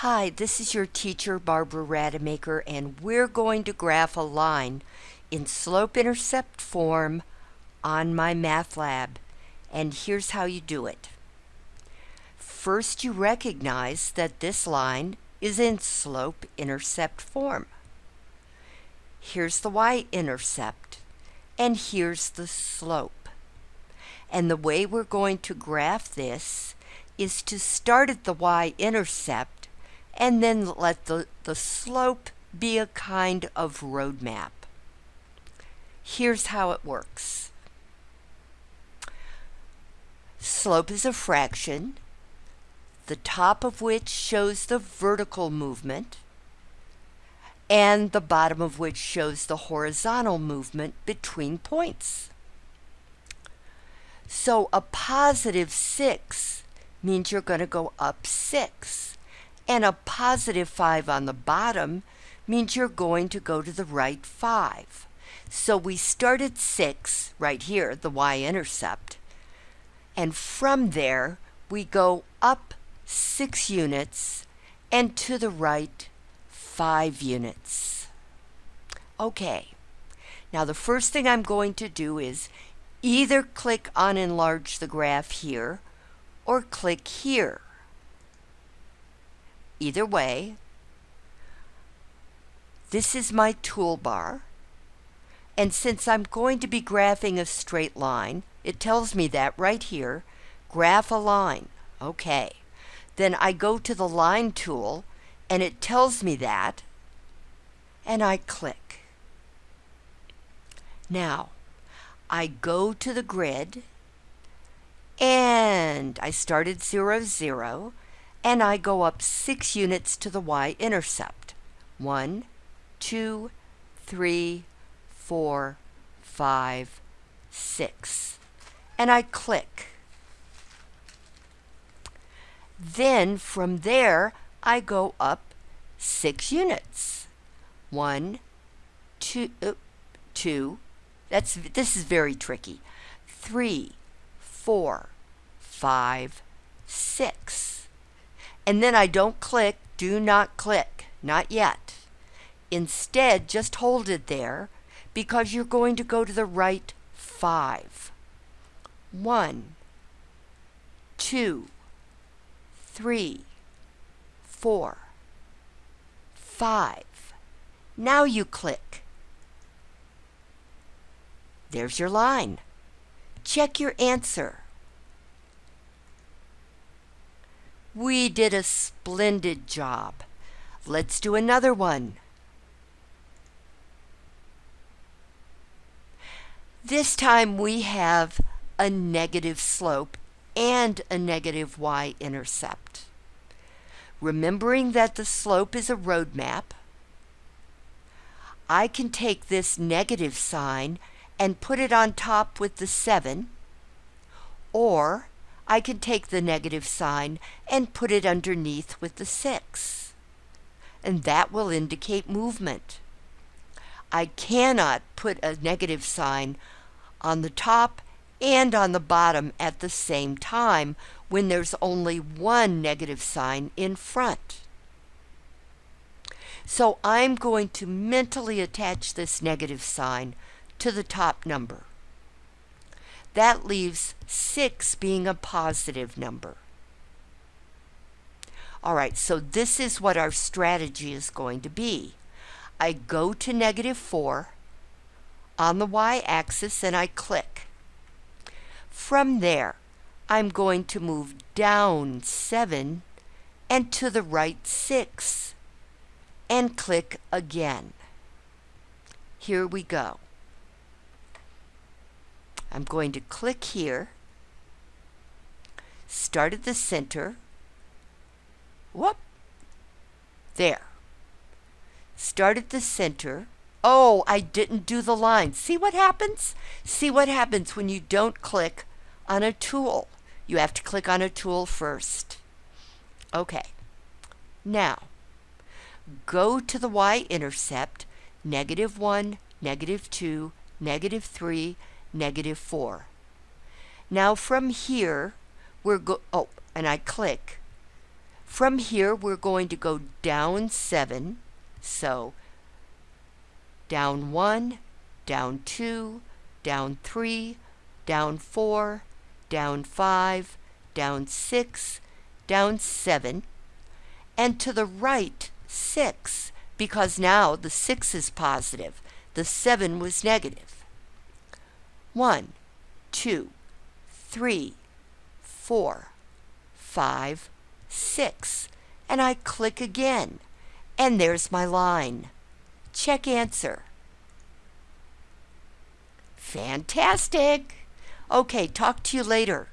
Hi, this is your teacher Barbara Rademacher and we're going to graph a line in slope-intercept form on MyMathLab. and here's how you do it. First you recognize that this line is in slope-intercept form. Here's the y-intercept and here's the slope. And the way we're going to graph this is to start at the y-intercept and then let the, the slope be a kind of roadmap. Here's how it works. Slope is a fraction, the top of which shows the vertical movement, and the bottom of which shows the horizontal movement between points. So a positive 6 means you're going to go up 6 and a positive 5 on the bottom means you're going to go to the right 5. So we start at 6 right here, the y-intercept, and from there we go up 6 units and to the right 5 units. Okay, now the first thing I'm going to do is either click on enlarge the graph here or click here. Either way, this is my toolbar. And since I'm going to be graphing a straight line, it tells me that right here, graph a line. Okay. Then I go to the line tool and it tells me that and I click. Now, I go to the grid and I started 0, 0 and I go up six units to the y-intercept. One, two, three, four, five, six. And I click. Then from there, I go up six units. One, two, uh, two. That's, this is very tricky. Three, four, five, six. And then I don't click, do not click, not yet. Instead, just hold it there because you're going to go to the right five. One, two, three, four, five. Now you click. There's your line. Check your answer. We did a splendid job. Let's do another one. This time we have a negative slope and a negative y-intercept. Remembering that the slope is a roadmap, I can take this negative sign and put it on top with the 7, or I can take the negative sign and put it underneath with the 6. And that will indicate movement. I cannot put a negative sign on the top and on the bottom at the same time when there's only one negative sign in front. So I'm going to mentally attach this negative sign to the top number. That leaves 6 being a positive number. All right, so this is what our strategy is going to be. I go to negative 4 on the y-axis and I click. From there, I'm going to move down 7 and to the right 6 and click again. Here we go. I'm going to click here, start at the center, whoop, there. Start at the center. Oh, I didn't do the line. See what happens? See what happens when you don't click on a tool. You have to click on a tool first. Okay. Now, go to the y-intercept, negative 1, negative 2, negative 3, negative 4. Now from here, we're go, oh, and I click. From here, we're going to go down 7. So, down 1, down 2, down 3, down 4, down 5, down 6, down 7, and to the right 6, because now the 6 is positive. The 7 was negative. 1, 2, 3, 4, 5, 6. And I click again. And there's my line. Check answer. Fantastic! Okay, talk to you later.